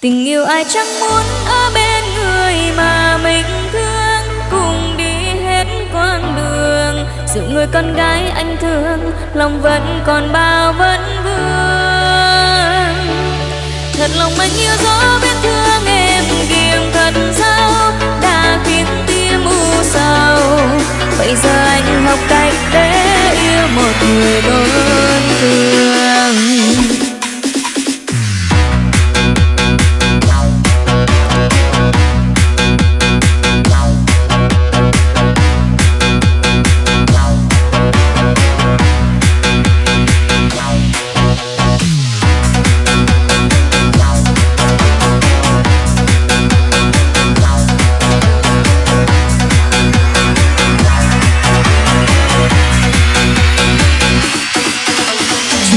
Tình yêu ai chẳng muốn ở bên người mà mình thương. Cùng đi hết quãng đường, Dù người con gái anh thương, Lòng vẫn còn bao vấn vương. Thật lòng anh yêu gió biết thương em kiềm thật sao Đã khiến tim u sầu. Bây giờ anh học cách để yêu một người đôi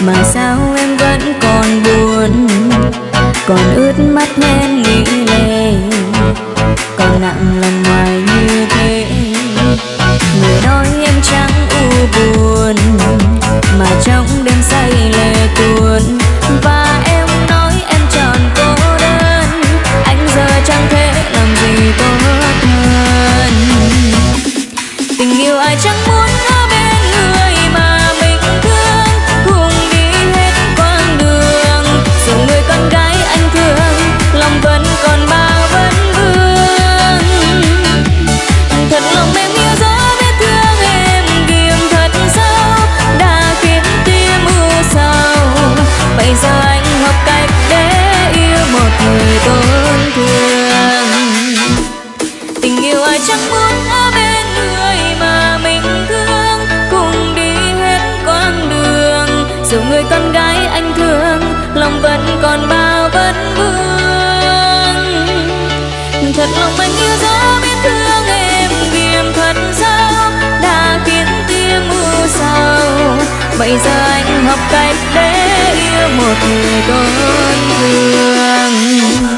mà sao em vẫn còn buồn, còn ướt mắt nên nghĩ lệ còn nặng lòng ngoài như thế. Người nói em chẳng u buồn mà trong đêm say lệ tuôn và em nói em tròn cô đơn anh giờ chẳng thể làm gì tốt hơn. Tình yêu ai chẳng muốn dù người con gái anh thương, lòng vẫn còn bao vấn vương. Thật lòng anh yêu dấu biết thương em vì thật sao đã khiến tim mưa sầu. Bây giờ anh học cách để yêu một người con thương.